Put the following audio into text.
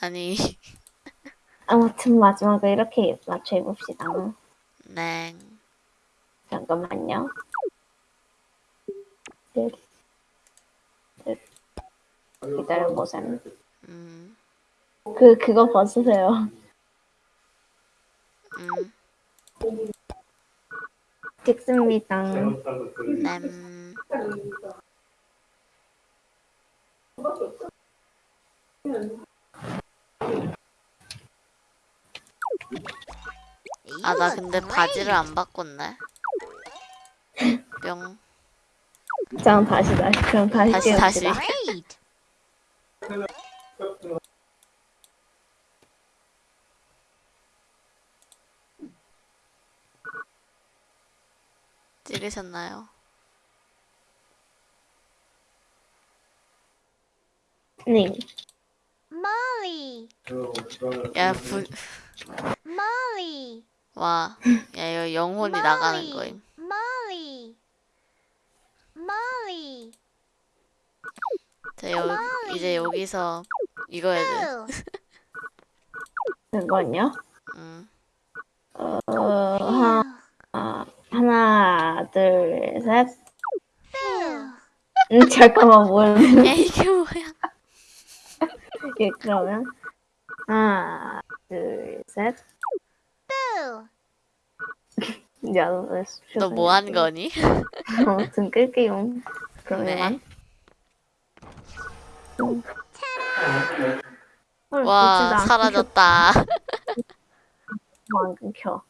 아니, 아무튼 마지막에 이렇게 맞춰 해봅시다. 네. 잠깐만요. 네. 네. 기다려보세요. 음, 그, 그거 벗으세요. 음, 찍습니다. 램. 아, 나 근데 바지를 안 바꿨네. 뿅. 자, 다시, 다시. 그럼 다시 다시, 다시. 찍으셨나요? 네. Molly. 야, 부, Molly. 와. 야, 이거 영혼이 나가는 거임. Molly. Molly. 자, 여, 이제 여기서 이거 해야 돼. Boo. 그건요? 음. 어, 하, 하나, 둘, 셋. 음, 잠깐만, 뭘. 야, 이게 뭐야? 예, 그러면. 하나, 둘, 셋. 야, 너, 너뭐 한 거니? 아무튼 끌게요. 네. 그러면. 음. 헐, 와, 사라졌다. 안 끊겨.